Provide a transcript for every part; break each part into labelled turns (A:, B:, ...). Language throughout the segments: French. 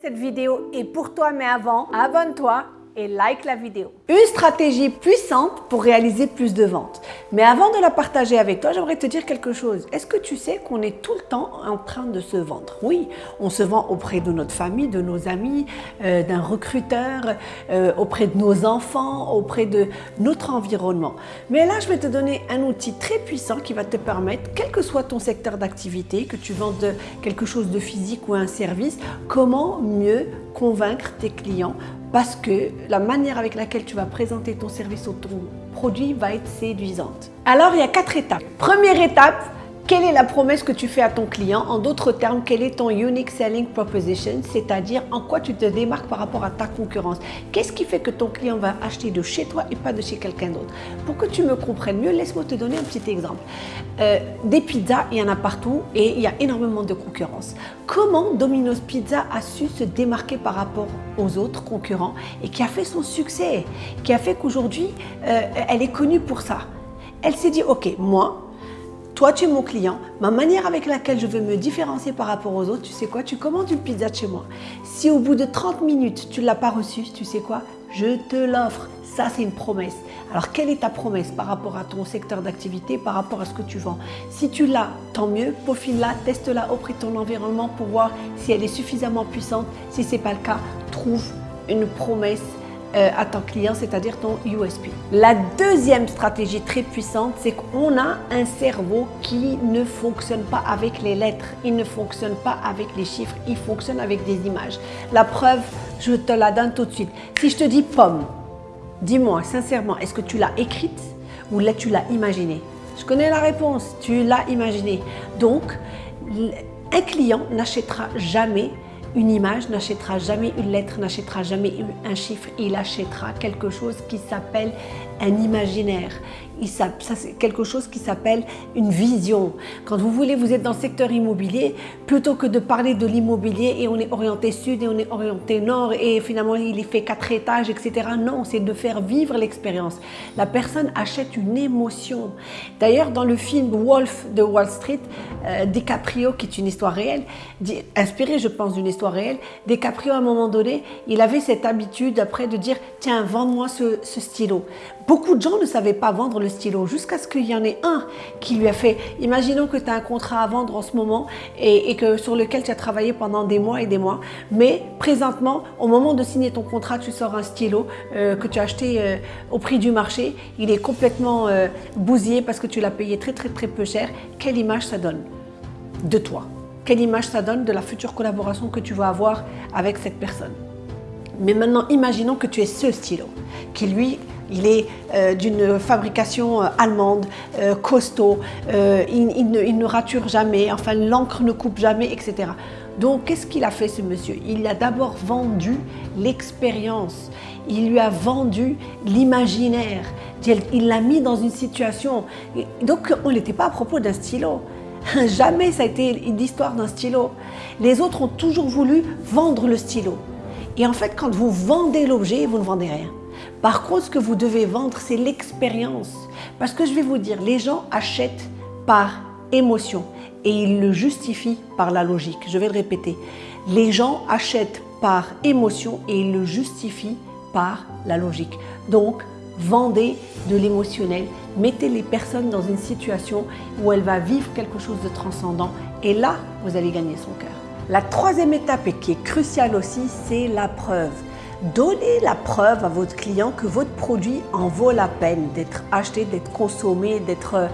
A: Cette vidéo est pour toi, mais avant, abonne-toi et like la vidéo. Une stratégie puissante pour réaliser plus de ventes. Mais avant de la partager avec toi, j'aimerais te dire quelque chose. Est-ce que tu sais qu'on est tout le temps en train de se vendre? Oui, on se vend auprès de notre famille, de nos amis, euh, d'un recruteur, euh, auprès de nos enfants, auprès de notre environnement. Mais là, je vais te donner un outil très puissant qui va te permettre, quel que soit ton secteur d'activité, que tu vendes quelque chose de physique ou un service, comment mieux convaincre tes clients parce que la manière avec laquelle tu vas présenter ton service ou ton produit va être séduisante. Alors, il y a quatre étapes. Première étape, quelle est la promesse que tu fais à ton client? En d'autres termes, quel est ton unique selling proposition? C'est-à-dire en quoi tu te démarques par rapport à ta concurrence? Qu'est-ce qui fait que ton client va acheter de chez toi et pas de chez quelqu'un d'autre? Pour que tu me comprennes mieux, laisse-moi te donner un petit exemple. Euh, des pizzas, il y en a partout et il y a énormément de concurrence. Comment Domino's Pizza a su se démarquer par rapport aux autres concurrents et qui a fait son succès, qui a fait qu'aujourd'hui, euh, elle est connue pour ça? Elle s'est dit, ok, moi, toi, tu es mon client. Ma manière avec laquelle je veux me différencier par rapport aux autres, tu sais quoi? Tu commandes une pizza de chez moi. Si au bout de 30 minutes, tu ne l'as pas reçue, tu sais quoi? Je te l'offre. Ça, c'est une promesse. Alors, quelle est ta promesse par rapport à ton secteur d'activité, par rapport à ce que tu vends? Si tu l'as, tant mieux, peaufine-la, teste-la auprès de ton environnement pour voir si elle est suffisamment puissante. Si ce n'est pas le cas, trouve une promesse euh, à ton client, c'est-à-dire ton USP. La deuxième stratégie très puissante, c'est qu'on a un cerveau qui ne fonctionne pas avec les lettres, il ne fonctionne pas avec les chiffres, il fonctionne avec des images. La preuve, je te la donne tout de suite. Si je te dis pomme, dis-moi sincèrement, est-ce que tu l'as écrite ou là tu l'as imaginée? Je connais la réponse, tu l'as imaginée. Donc, un client n'achètera jamais une image n'achètera jamais une lettre, n'achètera jamais un chiffre, il achètera quelque chose qui s'appelle un imaginaire ça, c'est quelque chose qui s'appelle une vision. Quand vous voulez, vous êtes dans le secteur immobilier, plutôt que de parler de l'immobilier et on est orienté sud et on est orienté nord et finalement il fait quatre étages, etc. Non, c'est de faire vivre l'expérience. La personne achète une émotion. D'ailleurs, dans le film Wolf de Wall Street, euh, DiCaprio, qui est une histoire réelle, inspirée, je pense, d'une histoire réelle, DiCaprio, à un moment donné, il avait cette habitude après de dire « Tiens, vends-moi ce stylo ». Beaucoup de gens ne savaient pas vendre le stylo jusqu'à ce qu'il y en ait un qui lui a fait, imaginons que tu as un contrat à vendre en ce moment et, que sur lequel tu as travaillé pendant des mois et des mois, mais présentement, au moment de signer ton contrat, tu sors un stylo euh, que tu as acheté euh, au prix du marché, il est complètement euh, bousillé parce que tu l'as payé très très très peu cher. Quelle image ça donne de toi? Quelle image ça donne de la future collaboration que tu vas avoir avec cette personne? Mais maintenant, imaginons que tu es ce stylo, qui lui il est euh, d'une fabrication euh, allemande, euh, costaud, il, ne, rature jamais, enfin l'encre ne coupe jamais, etc. Donc qu'est-ce qu'il a fait ce monsieur? Il a d'abord vendu l'expérience, il lui a vendu l'imaginaire, il l'a mis dans une situation. Donc on n'était pas à propos d'un stylo. Jamais ça a été l'histoire d'un stylo. Les autres ont toujours voulu vendre le stylo. Et en fait, quand vous vendez l'objet, vous ne vendez rien. Par contre, ce que vous devez vendre, c'est l'expérience. Parce que je vais vous dire, les gens achètent par émotion et ils le justifient par la logique. Je vais le répéter. Les gens achètent par émotion et ils le justifient par la logique. Donc, vendez de l'émotionnel, mettez les personnes dans une situation où elle va vivre quelque chose de transcendant et là, vous allez gagner son cœur. La troisième étape et qui est cruciale aussi, c'est la preuve. Donnez la preuve à votre client que votre produit en vaut la peine d'être acheté, d'être consommé, d'être euh,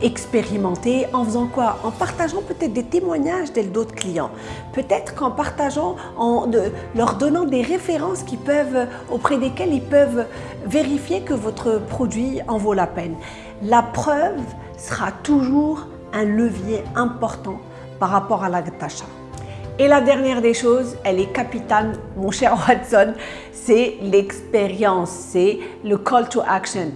A: expérimenté. En faisant quoi? En partageant peut-être des témoignages d'autres clients. Peut-être qu'en partageant, en leur donnant des références qui peuvent, auprès desquelles ils peuvent vérifier que votre produit en vaut la peine. La preuve sera toujours un levier important par rapport à la d'achat. Et la dernière des choses, elle est capitale, mon cher Watson, c'est l'expérience, c'est le call to action.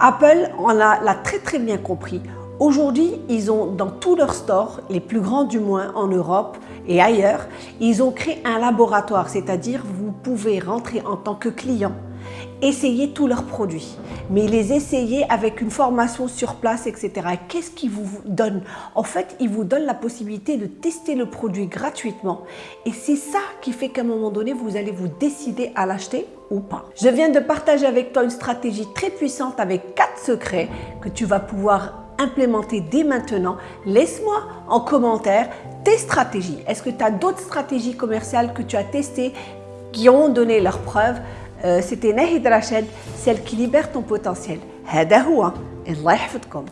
A: Apple on l'a très très bien compris. Aujourd'hui, ils ont dans tous leurs stores, les plus grands du moins en Europe et ailleurs, ils ont créé un laboratoire, c'est-à-dire vous pouvez rentrer en tant que client essayer tous leurs produits, mais les essayer avec une formation sur place, etc. Qu'est-ce qu'ils vous donnent En fait, ils vous donnent la possibilité de tester le produit gratuitement. Et c'est ça qui fait qu'à un moment donné, vous allez vous décider à l'acheter ou pas. Je viens de partager avec toi une stratégie très puissante avec quatre secrets que tu vas pouvoir implémenter dès maintenant. Laisse-moi en commentaire tes stratégies. Est-ce que tu as d'autres stratégies commerciales que tu as testées qui ont donné leurs preuves? سيتي ناهد رشاد سيل كي طون بوتنسيال هذا هو الله يحفظكم